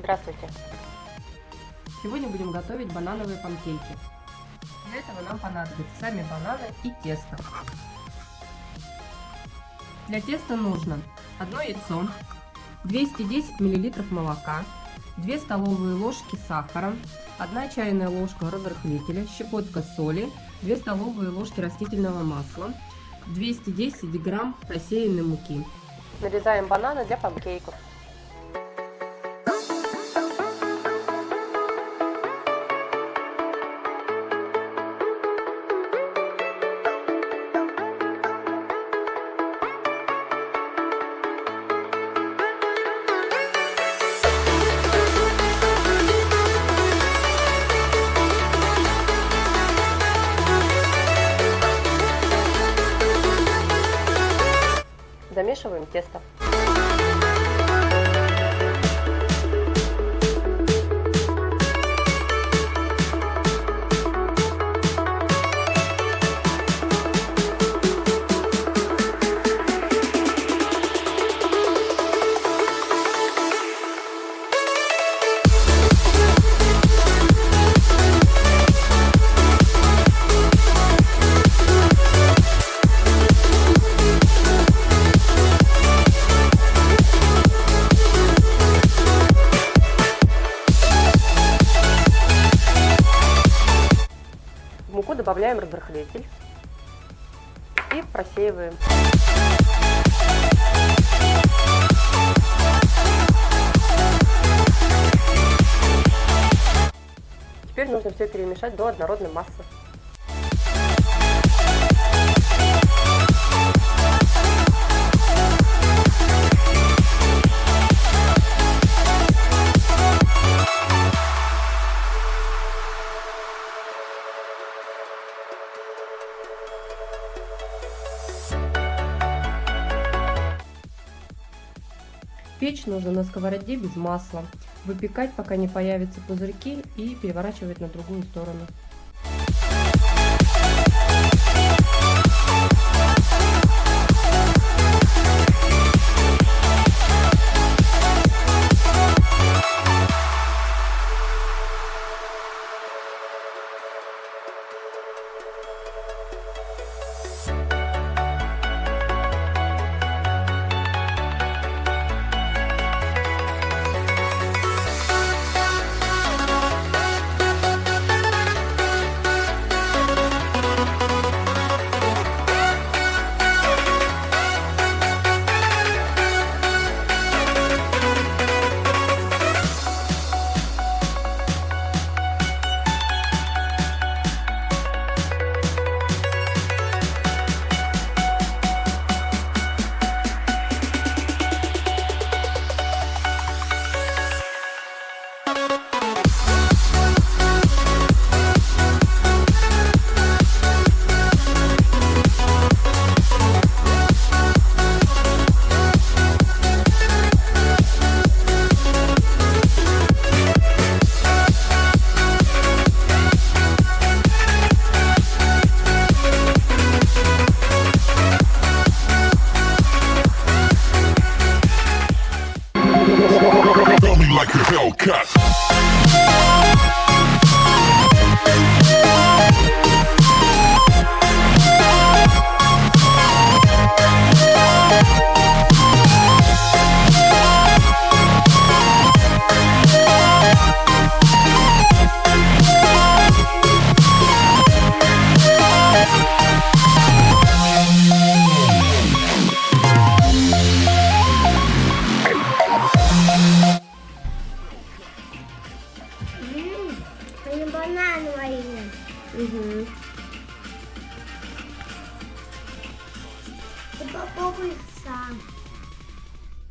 Здравствуйте. Сегодня будем готовить банановые панкейки. Для этого нам понадобятся сами бананы и тесто. Для теста нужно одно яйцо, 210 мл молока, 2 столовые ложки сахара, 1 чайная ложка разрыхлителя, щепотка соли, 2 столовые ложки растительного масла, 210 грамм просеянной муки. Нарезаем бананы для панкейков. Замешиваем тесто. Добавляем разрыхлитель и просеиваем. Теперь нужно все перемешать до однородной массы. Печь нужно на сковороде без масла. Выпекать, пока не появятся пузырьки и переворачивать на другую сторону. Hellcat. Island. Mm-hmm. The bubble is